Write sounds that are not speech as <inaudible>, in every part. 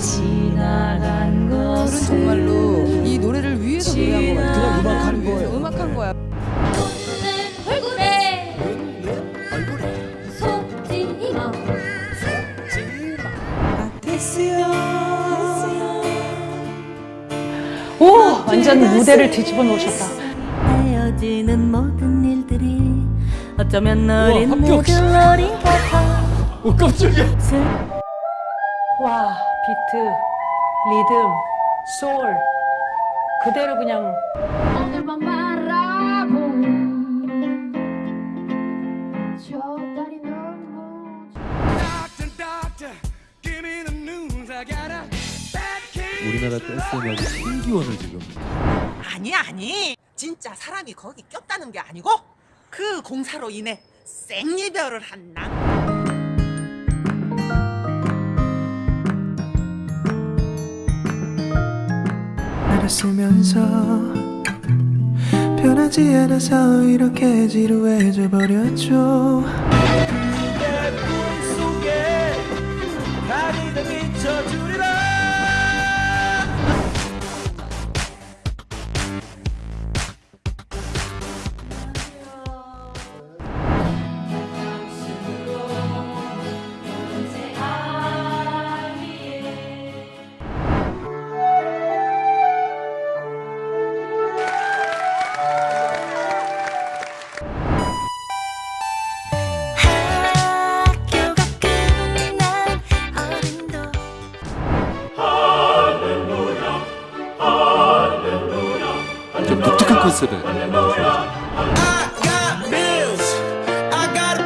지나간 것은 정말로 이 노래를 위해서 노래한 거 같아요. 그냥 음악하는 거예요. 음악한 거야. 내 얼굴에 속지마 오 완전 무대를 뒤집어 놓으셨다. 헤어지는 모든 일들이 어쩌면 어린 합격. 애들 어린 같아 <laughs> 오 깜짝이야. 와 비트, 리듬, 소울. 그대로 그냥 하늘만 바라보는 저 달이 너무 우리나라 댄스 음악의 신기원을 지금. 아니 아니. 진짜 사람이 거기 꼈다는 게 아니고 그 공사로 인해 생이별을 한나 알았으면서 변하지 않아서 이렇게 지루해져 버렸죠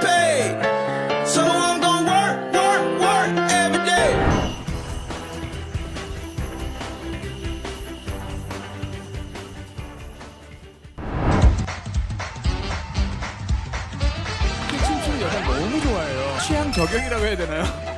day 춤추는 여자 너무 좋아해요. 취향 저격이라고 해야 되나요?